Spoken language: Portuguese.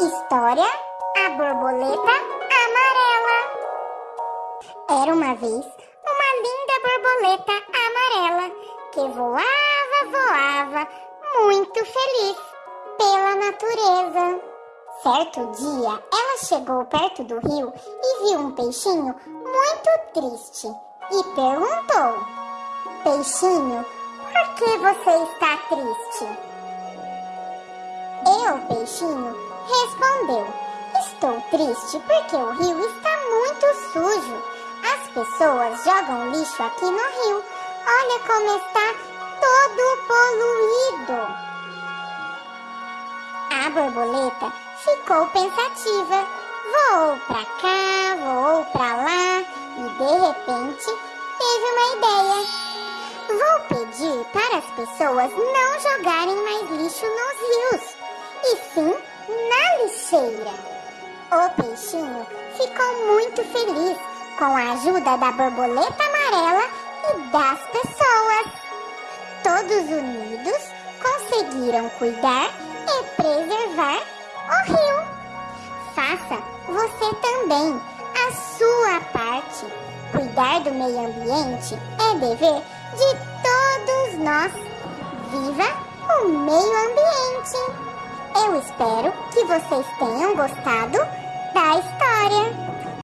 História A Borboleta Amarela Era uma vez uma linda borboleta amarela que voava, voava, muito feliz pela natureza. Certo dia, ela chegou perto do rio e viu um peixinho muito triste e perguntou: Peixinho, por que você está triste? Eu, peixinho, respondeu: Estou triste porque o rio está muito sujo. As pessoas jogam lixo aqui no rio. Olha como está todo poluído. A borboleta ficou pensativa. Voou pra cá, voou pra lá e de repente teve uma ideia. Vou pedir para as pessoas não jogarem mais lixo nos rios, e sim na lixeira. O peixinho ficou muito feliz com a ajuda da borboleta amarela e das pessoas. Todos unidos conseguiram cuidar e preservar o rio. Faça você também a sua parte. Cuidar do meio ambiente é dever de todos nós. Viva o meio ambiente! Eu espero que vocês tenham gostado da história.